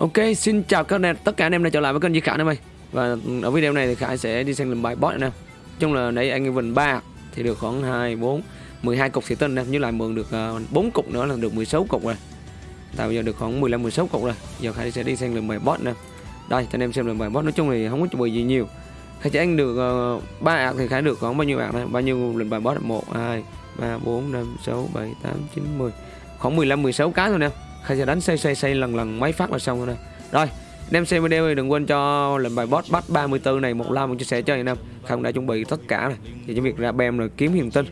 Ok, xin chào các anh, tất cả anh em đã trở lại với kênh Di Khải em ơi Và ở video này thì Khải sẽ đi sang làm bài boss anh em Chung là nãy anh Evan 3 thì được khoảng 2, 4, 12 cục thị tinh em như lại mượn được ờ, 4 cục nữa là được 16 cục rồi. Tại bây giờ được khoảng 15, 16 cục rồi. Giờ Khải sẽ đi sang làm bài boss nè. Đây, cho anh em xem làm bài boss. Nói chung thì không có chuẩn bị gì nhiều. Khải chỉ anh được ờ, uh, 3 ạc thì Khải được khoảng bao nhiêu ạc đây? Bao nhiêu lần bài boss? 1, 2, 3, 4, 5, 6, 7, 8, 9, 10 Khoảng 15, 16 cái thôi nè. Khai sẽ đánh xây xây xây lần lần mấy phát là xong rồi nè. Rồi anh em xem video thì đừng quên cho lần bài boss bắt 34 này, một like một chia sẻ cho anh em Không, đã chuẩn bị tất cả này Thì chỉ việc ra bem rồi kiếm hiền tinh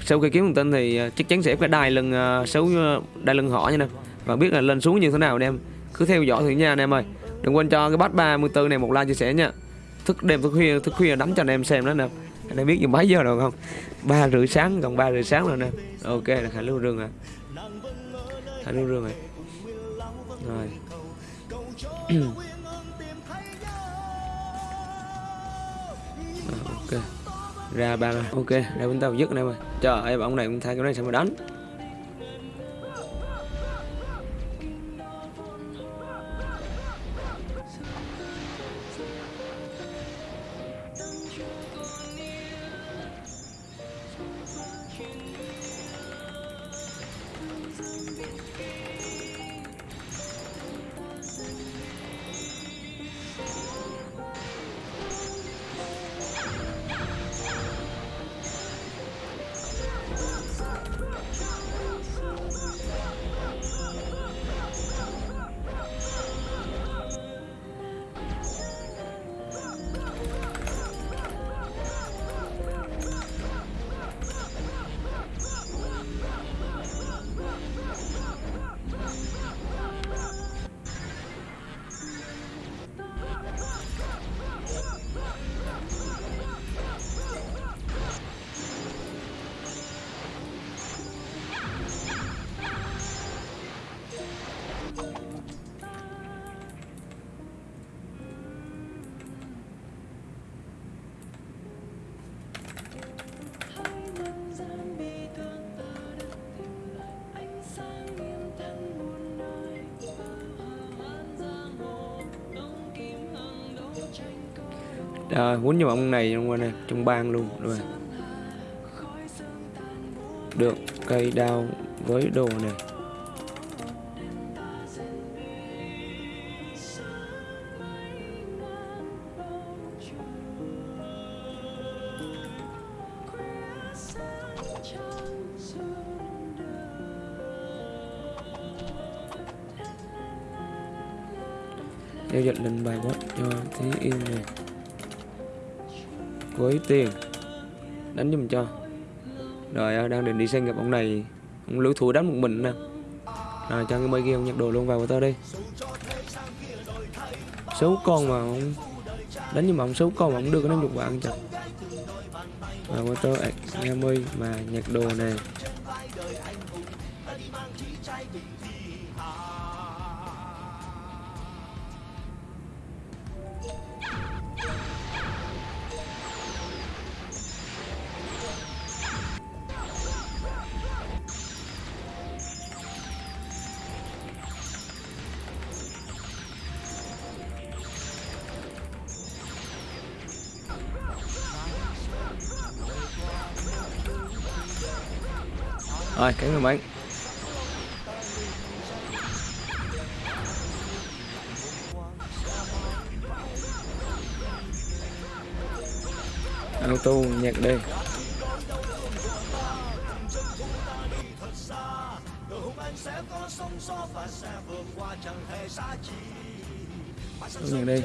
Sau khi kiếm hiền tinh thì à, chắc chắn sẽ có đai lưng xấu à, à, đai lưng họ nha nè. em Và biết là lên xuống như thế nào anh em. Cứ theo dõi thử nha anh em ơi. Đừng quên cho cái bắt 34 này một like chia sẻ nha. Thức đêm, thức khuya thức khuya đánh cho anh em xem đó nè anh em biết giờ mấy giờ rồi không? Ba rưỡi sáng còn ba rưỡi sáng rồi nè ok, là khải lưu rừng à. Khải lưu rừng rồi rồi. À, ok. Ra ba ok ra bên tao dứt em ơi trời ơi bóng này cũng thay cái này sao mà đánh? Rồi, quýnh cho ông này trong này trong bang luôn rồi. Được cây đao với đồ này. Giao dịch lên bài bot cho Thí Yên này với tiền. Đánh giùm cho. Rồi à, đang định đi sang gặp ông này. Ông lưỡi thủ đánh một mình nè. Rồi, cho cái mấy kia ông nhặt đồ luôn vào của tao đi. Xấu con mà ông đánh nhưng mà ông xấu con mà ông đưa cái năm chục bạn cho. Và qua tơ 20 mà nhặt đồ này Rồi, cái người bán Auto nhạc đi nhạc đi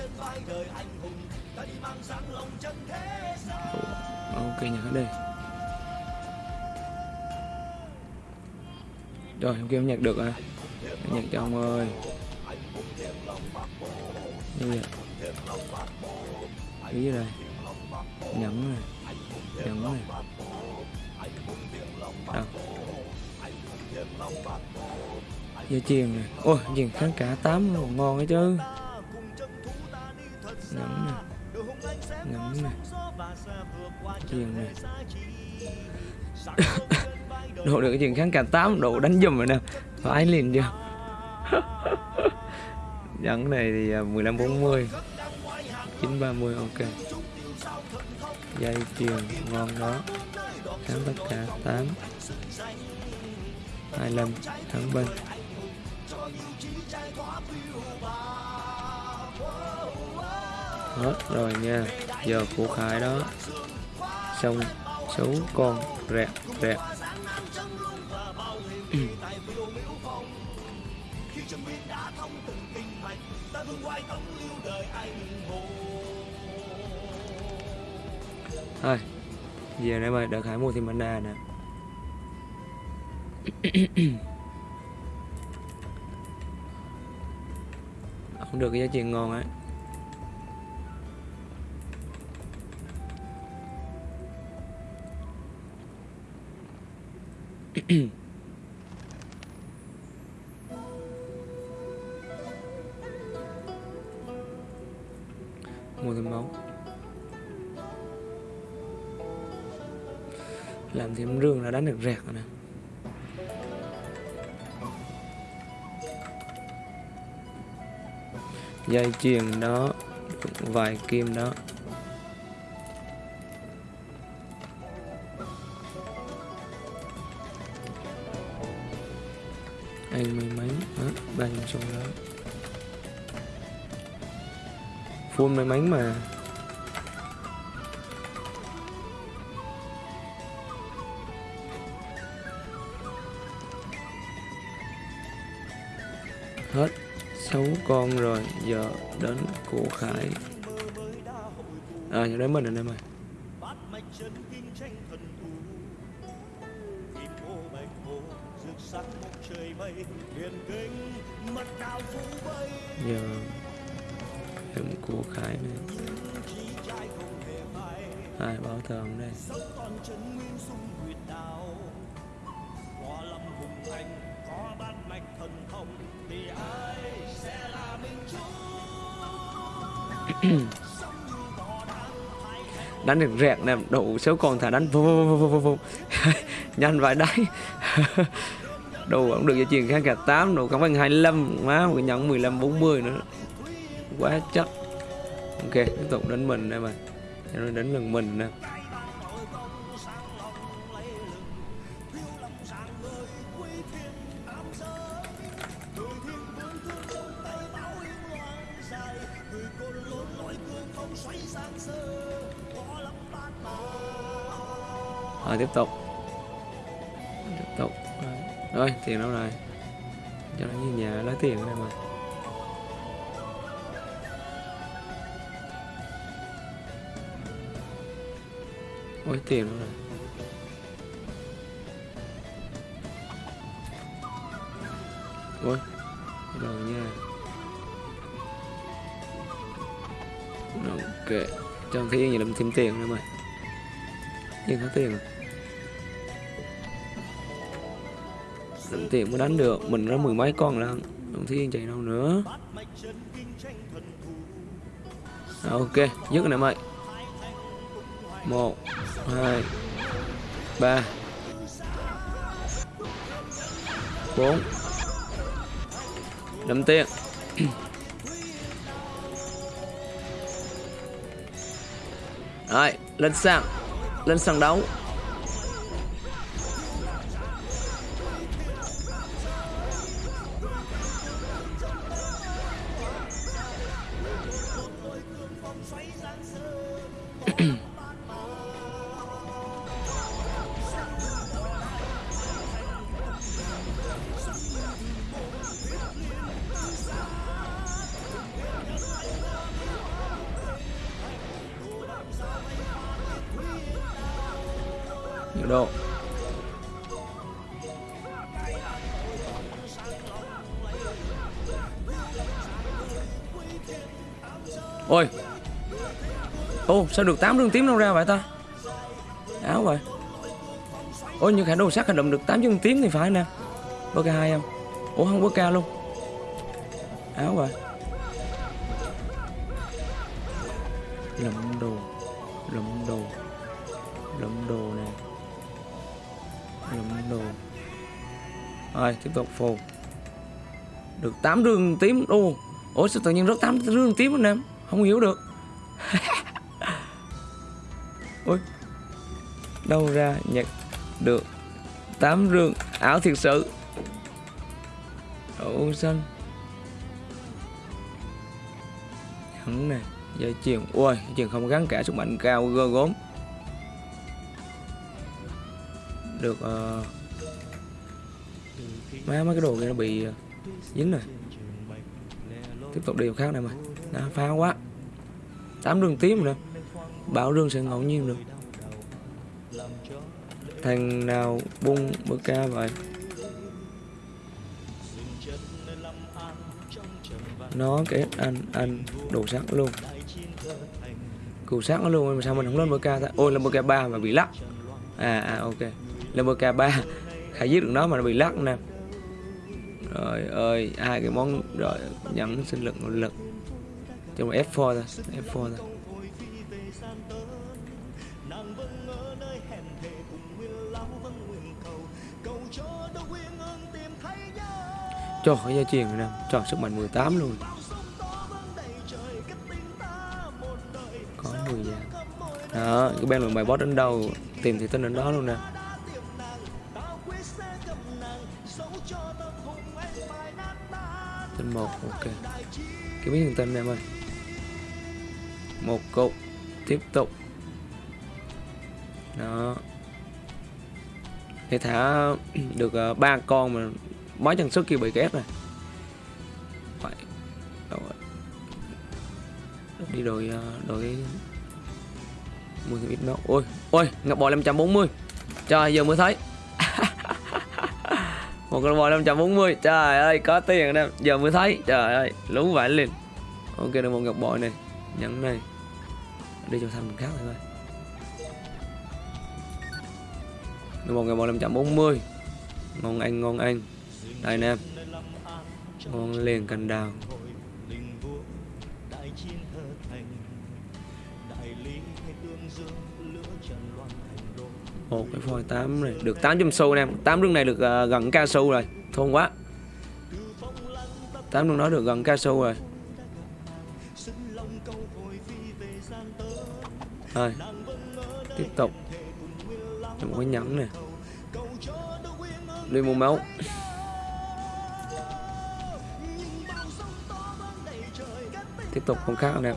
Ok nhạc đi Rồi, em kêu nhạc được rồi. Nhặt cho ông ơi. Như vậy Ý đây? Nhẫn này. Nhẫn này. Đâu? Dây chuyền này. Ôi chuyền kháng cả tám luôn ngon ấy chứ. Nhẫn này. Nhẫn này. Chuyền này. Đồ được cái chuyện kháng cả 8 độ đánh dùm rồi nè. Phải liền chưa? Dẫn này thì à, 1540 930 ok. Dây chuyền, ngon đó. Kháng tất cả 8 25 thắng bên. Hết rồi nha. Giờ của Khải đó. Xong số con rẹt rẹt thôi, giờ đây mày đợi khải mua thêm mana nè. Không được cái giá trị ngon ấy. mua thêm máu làm thêm rương là đánh được rẹt rồi nè. Dây chuyền đó, vài kim đó. Anh mấy mấy? Đó ba trăm xong đó. Full may mắn mà. Hết, sáu con rồi, giờ đến của khải. À giờ đến mình rồi em ơi giờ của khải này. Hai bảo tường đây? Đánh được rẹt nè đủ số con thả đánh, vô vô vô vô vô nhanh vài đáy. Đồ cũng được cho chuyện kháng cả 8 đồ cảm ơn 25 má, một nhận 15 40 nữa. Quá chắc ok, tiếp tục đánh mình đây mà. Cho nó đánh lần mình nè. Rồi tiếp tục. Tiếp tục. Rồi tiền đâu rồi? Cho nó như nhà lấy tiền đây mà. Ôi tiền luôn rồi. Ôi rồi nha. Ok. Trong thế gì làm thêm tiền nữa mày nhưng có tiền làm tiền mới đánh được. Mình ra mười mấy con lần Đồng thiên chạy đâu nữa. À, Ok. Dứt này mày. Một hai ba bốn. Năm tiếng. Rồi lên sàn. Lên sàn đấu. Sao được 8 đường tím đâu ra vậy ta? Áo vậy. Ôi nhưng khả đồ sát hành động được 8 chân tím thì phải nè. Bơ ca hai không? Ủa, không bơ ca luôn. Áo vậy. Lầm đồ lầm đồ lầm đồ nè. Lầm đồ. Rồi, tiếp tục phù. Được 8 đường tím. Ô, ủa, sao tự nhiên rớt 8 rương tím anh em không hiểu được. đâu ra nhặt được tám rương. Ảo thiệt sự. Đậu xanh hắn nè dây chuyền ui chuyền không gắn cả sức mạnh cao gơ gốm. Được uh, má mấy cái đồ kia nó bị uh, dính rồi. Tiếp tục điều khác này mà. Nó phá quá. Tám đường tím rồi bảo rương sẽ ngẫu nhiên được thằng nào bung bơ ca vậy? Nó kết anh anh đồ sắt luôn. Củ sắt nó luôn mà sao mình không lên bơ ca ta? Ôi, lên bơ ca 3 mà bị lắc. À à ok. Lên bơ ca ba, khai giết được nó mà nó bị lắc nè. Rồi ơi, hai cái món, rồi, nhẫn, sinh lực lực. Trong F4 thôi F4 thôi. Cho khỏi gia truyền rồi nè. Cho sức mạnh 18 luôn. Có 10 vàng. Đó, cái bên lượng bài boss đến đâu, tìm thì tên đến đó luôn nè. Tên một, ok. Cái biết tên em ơi. Một cục, tiếp tục. Đó. Để thả được ờ, ba con mà máy chân sức kia bị ghét này phải. Rồi? Đi đổi ờ, đổi mười ít nữa? ôi ôi, ngọc bò 540 trời, giờ mới thấy. Một con bò 540 trời ơi, có tiền em giờ mới thấy. Trời ơi, lú vãi liền. Ok, được một ngọc bò này. Nhẫn này. Đi cho thằng khác thôi. Được một ngọc bò 540 ngon anh ngon anh đây anh em con liền cành đào. Một cái phôi 8 này. Được 800 xu anh em 8 rương này được uh, gần ca xu rồi. Thôn quá. 8 rương đó được gần ca xu rồi. Rồi. Tiếp tục. Một cái nhẫn nè. Đi mua máu. Tiếp tục công khác nè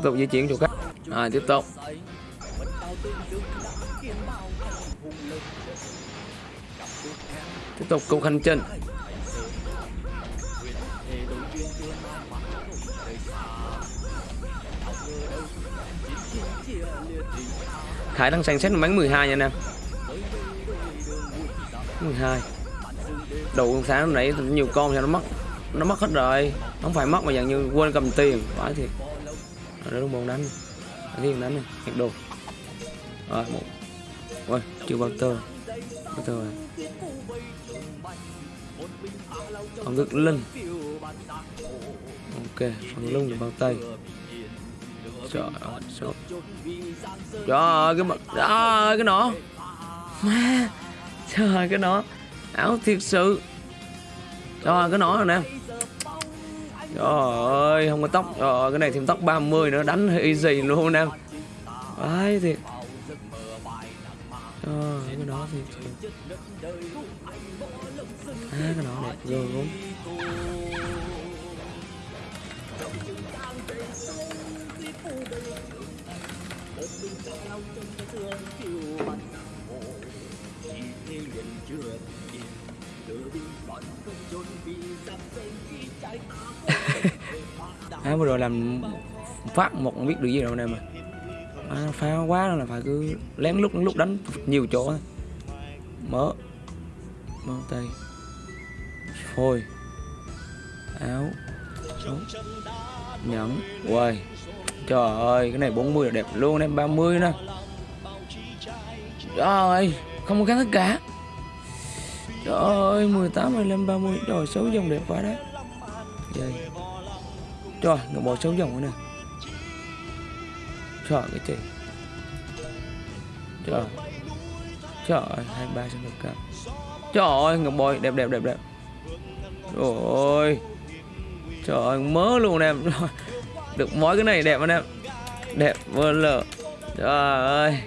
tiếp tục di chuyển chỗ khác à, tiếp tục. Tiếp tục cuộc hành trình. Khải đang xem xét bắn 12 nha anh em. 12 Đủ sáng nãy nhiều con cho nó mất Nó mất hết rồi. Không phải mất mà dạng như quên cầm tiền. Phải thiệt. Rồi đúng bóng đánh Đánh đánh này, Hẹn đồ. Rồi, một. Ôi chưa bao tơ Bao tơ rồi. Phòng ngực linh Ok phòng lưng bao tay. Trời ơi trời ơi, cái mặt trời ơi, cái nọ má, trời ơi, cái nọ áo thiệt sự. Trời ơi, cái nọ rồi nè trời ơi, không có tóc. Trời ơi, cái này thêm tóc 30 nữa, đánh hơi gì luôn em. Đấy thiệt. Trời ơi, cái đó thì À cái đó đẹp ghê gớm à, vừa rồi làm phát một không biết được gì đâu nè mà. À, phá quá là phải cứ lén lúc lúc đánh nhiều chỗ thôi. Mở mở tay. Phôi. Áo. Đúng. nhẫn. Quầy trời ơi cái này 40 là đẹp luôn em 30 nè. Trời ơi không có cái tất cả trời ơi 18 25 30 trời số dòng đẹp quá đấy. Dây trời ngọc bộ số dòng nữa nè. Trời cái chị. Trời. Trời ơi 23 xong được cả trời ơi ngọc bò đẹp đẹp đẹp đẹp. Trời ơi. Trời ơi, mớ luôn em. Được mỗi cái này đẹp anh em. Đẹp vô lờ trời ơi.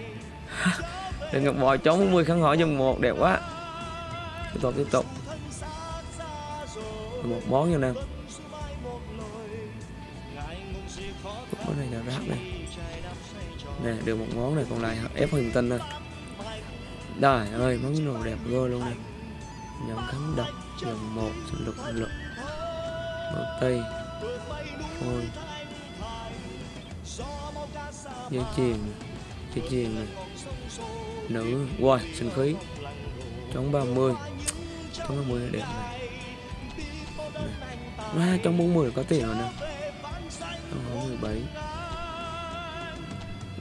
Được ngọc bò chống 40 khăn hỏi dòng một, đẹp quá chúng ta tiếp tục. Một món nha này món này là rác này nè, được một món này, còn lại ép huyền tinh thôi đời ơi, món đồ đẹp vô luôn nè. Nhận kháng độc nhận một sinh lực lực bao tay. Phôi dây chuyền. Dây chuyền này nữ. Wow sinh khí trong 30 trong 30 là đẹp này. À, trong 40 có tiền rồi nè. Trong 17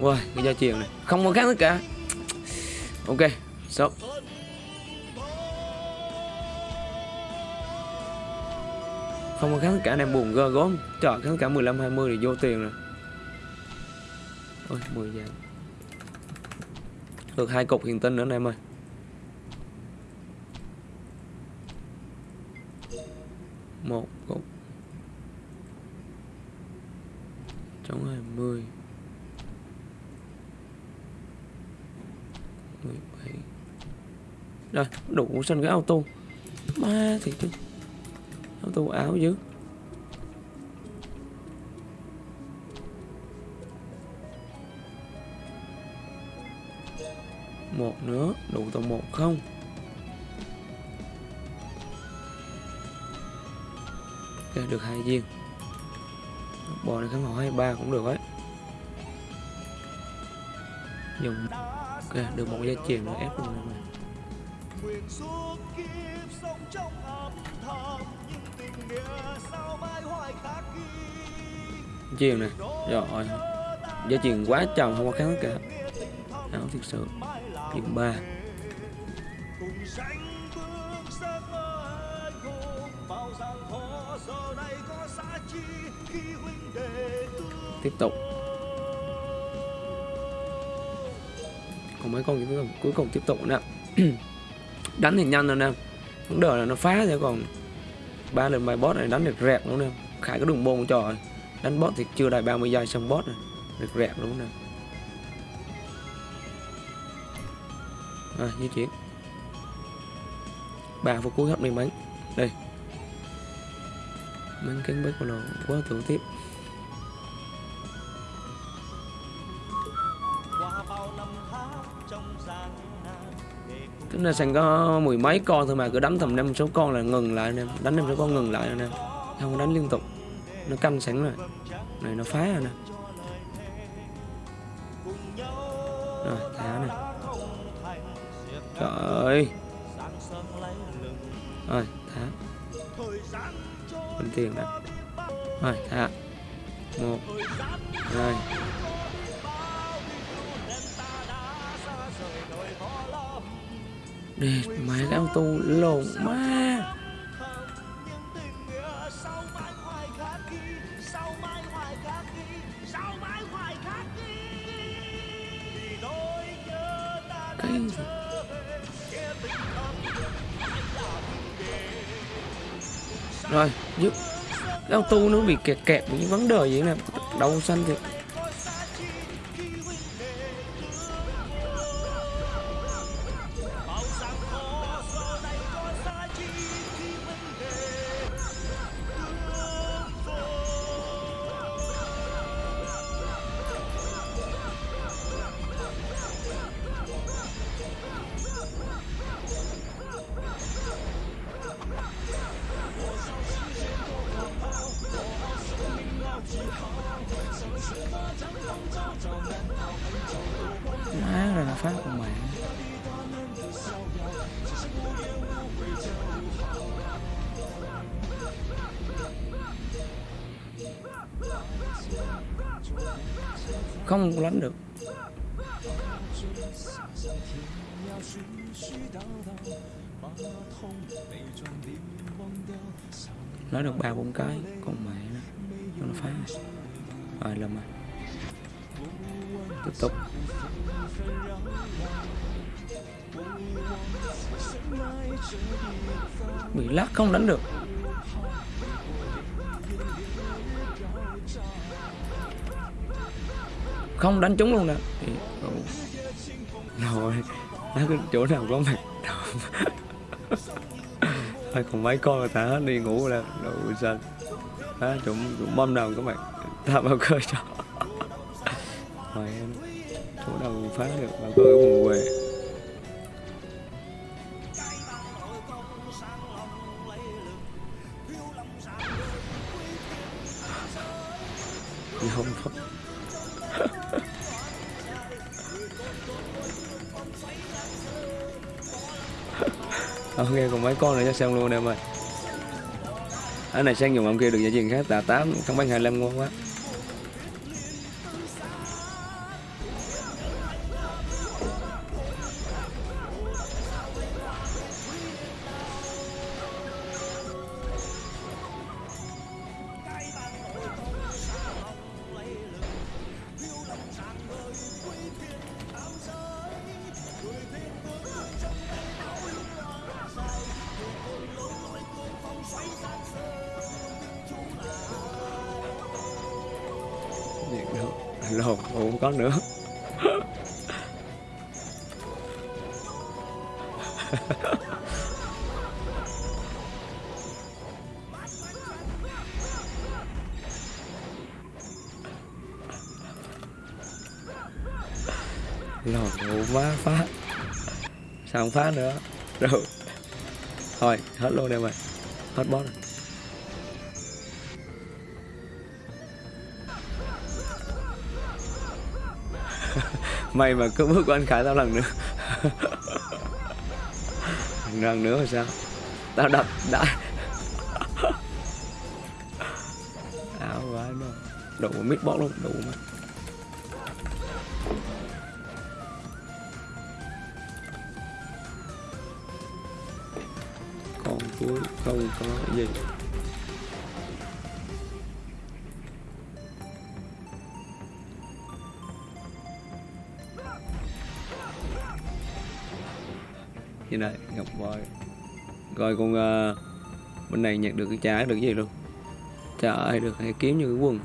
wow cái gia truyền này. Không có khác tất cả. Ok stop. Không có khác tất cả này buồn gơ gốm trời khác tất cả 15 20 thì vô tiền rồi. Ôi 10 giờ được hai cục hiền tinh nữa anh em ơi. Một cục. Chống hai mươi mười bảy. Rồi, đủ xanh cái auto. Ma thì chứ. Auto áo chứ. Một nữa, đủ tầm một không. Ok được hai viên. Bò này kháng hỏi hai, ba cũng được đấy dùng. Ok được một dây chuyền nữa, ép luôn này chuyền này rồi dây chuyền quá chồng không có kháng cả áo thực sự. Điểm 3 tiếp tục. Còn mấy con cuối cùng cuối cùng tiếp tục nè. Đánh thì nhanh rồi nè. Vấn đề là nó phá chứ còn ba lần bài boss này đánh được rẹt luôn nè. Khải cái đường bôn trò đánh boss thì chưa đầy 30 giây xong boss này được rẹt luôn nè. À, di chuyển. Ba phút cuối hấp mình bánh, đây. Mắn cánh bướm của nó quá thủ tiếp. Cái này có mười mấy con thôi mà, cứ đánh tầm năm số con là ngừng lại nè đánh năm số con ngừng lại nè không đánh liên tục. Nó canh sẵn rồi. Này, nó phá rồi nè. Rồi, thả nè. Trời ơi. Rồi, thả. Bình tiền nè. Rồi, thả. Một, hai. Nè, mày cái tu lộn ma Cái gì? Rồi, giúp Cái tu nó bị kẹt kẹt những vấn đề gì này Đầu xanh thì nói được ba bốn cái, còn mẹ nó nó phá. Rồi làm à tiếp tục. Bị lắc không đánh được. Không đánh trúng luôn nè. Thì- rồi nó cái chỗ nào có mặt thôi còn mấy con là thả hết đi ngủ rồi đủ xanh đó chúng chúng bom đầu các bạn? Thả bao cơ cho. Rồi em chỗ đầu phá được bao cơ cái vùng về ok còn mấy con nữa cho xem luôn em ơi cái này sang dùng ông kia được giải truyền khác tạ 8 không bán 25 ngon quá. Lò ủ má phá. Sao không phá nữa? Rồi Thôi, hết luôn em ơi. Hết boss rồi. Mày mà cứ bước của anh Khải tao lần nữa. Lần nữa rồi sao? Tao đập, đã. Áo quá nó Đủ mít bót luôn, Đủ mà. Không có gì. Như này ngọc voi. Rồi con uh, bên này nhận được cái trái được cái gì luôn. Trời ơi được hay kiếm như cái quần.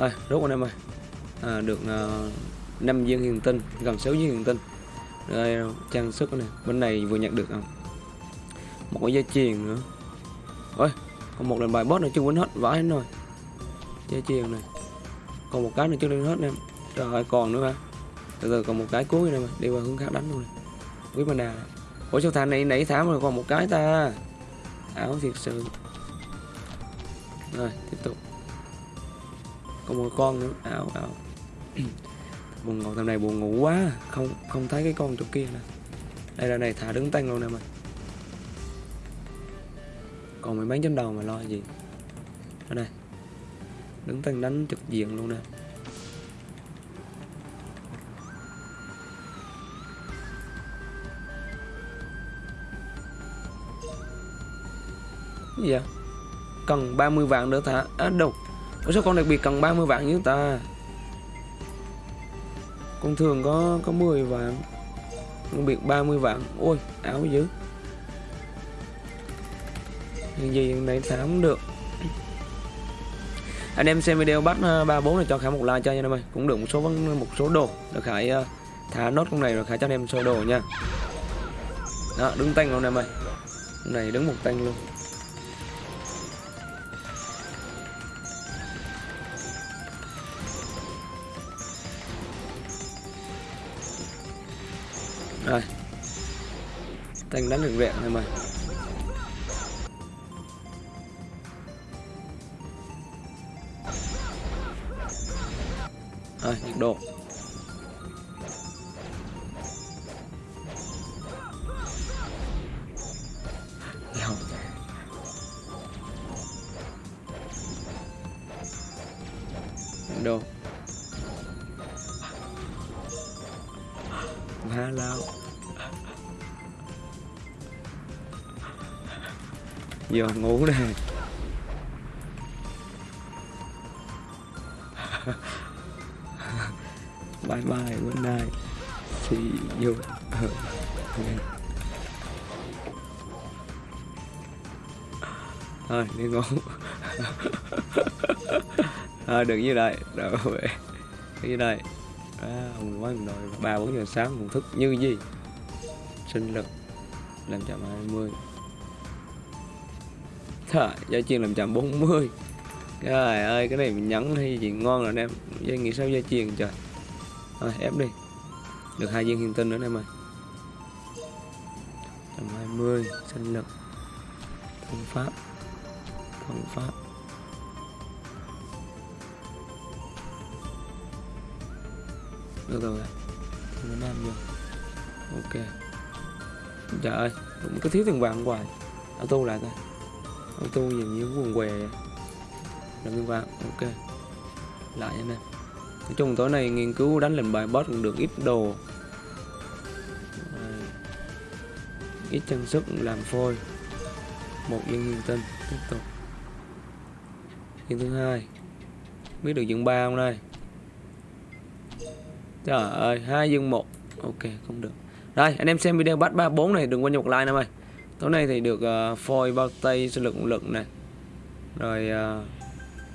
Thôi, rút anh em ơi. À, Được à, uh, 5 viên hiền tinh Gần 6 viên hiền tinh. Đây, trang sức này Bên này vừa nhận được không? Một cái dây chuyền nữa. Ôi, còn một lần bài boss này chưa quên hết Vãi rồi. Dây chuyền này. Còn một cái này chưa lên hết em. Trời ơi, còn nữa hả? Từ từ còn một cái cuối này mà Đi qua hướng khác đánh luôn. Này Quý bà đà Ủa sao thằng này nãy thả mà còn một cái ta? Áo thiệt sự. Rồi tiếp tục. Còn một con nữa. Áo ảo Buồn ngủ thằng này buồn ngủ quá. Không không thấy cái con chỗ kia nè. Đây là này thả đứng tay luôn nè mày. Còn mày bán trên đầu mà lo gì? Ở đây. Đứng tay đánh trực diện luôn nè. Cái gì vậy? Cần 30 vạn nữa thả. À đâu? Ủa sao con đặc biệt cần 30 vạn như ta? Con thường có có 10 vạn. Đặc biệt 30 vạn. Ôi, áo dữ. Cái gì này thả không được. Anh em xem video bắt ờ, 34 này cho Khải một like cho nha em ơi. Cũng được một số một số đồ. Được Khải ờ, thả nốt con này rồi Khải cho anh em sơ đồ nha. Đó, đứng tanh luôn em ơi. Con này đứng một tanh luôn. Thanh đánh được rẹn rồi mà. Rồi nhiệt độ Lòng Nhiệt độ Má lao. Giờ ngủ đây bye bye good night. See you. Thôi đi ngủ. Thôi đừng như đây rồi về. Như đây à, ông quá rồi ba bốn giờ sáng còn thức như gì? Sinh lực. Làm chậm hai mươi. Trời, gia chiên làm chậm 40 Trời ơi, cái này mình nhấn hay gì ngon rồi anh em. Dây nghĩ sao gia chiên trời. Rồi, ép đi. Được hai viên hiền tinh nữa anh em ơi. 120, sinh lực. Thân pháp. Thân pháp. Được rồi. Thêm nam vô. Ok. Trời ơi, cũng có thiếu tiền vàng hoài. Auto lại coi. Auto dường như quần què. Làm như vậy ok. Lại anh em Nói chung tối nay nghiên cứu đánh lệnh bài boss cũng được ít đồ. Ít trang sức làm phôi. Một viên hiền tinh Tiếp tục. Viên thứ hai. Biết được dương ba không đây? Trời ơi, hai dương một. Ok, không được. Đây, anh em xem video bắt 34 này đừng quên nhục like nè ơi tối nay thì được uh, phôi bao tay sinh lực lực này rồi uh,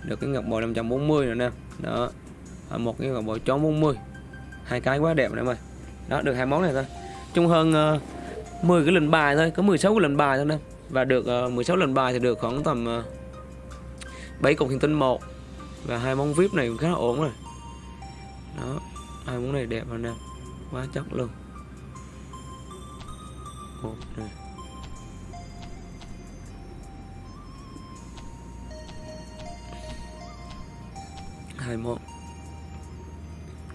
được cái ngọc bội 540 nữa nè. Đó. À, một cái ngọc bội chó 40 hai cái quá đẹp này ơi đó được hai món này thôi. Chung hơn uh, 10 cái lần bài thôi có 16 cái lần bài thôi nè. Và được uh, 16 lần bài thì được khoảng tầm uh, 7 cục hiện tinh một. Và hai món vip này cũng khá là ổn rồi. Đó hai món này đẹp rồi nè. Quá chắc luôn. Một này hai món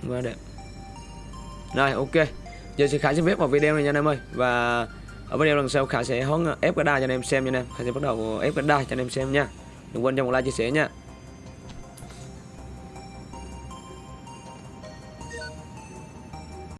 quá đẹp. Rồi, ok. Giờ sẽ khải sẽ viết vào video này nha anh em ơi. Và ở video lần sau khải sẽ hóng ép cái đa cho anh em xem nha anh em. Khải sẽ bắt đầu ép cái đa cho anh em xem nha. Đừng quên cho một like chia sẻ nha.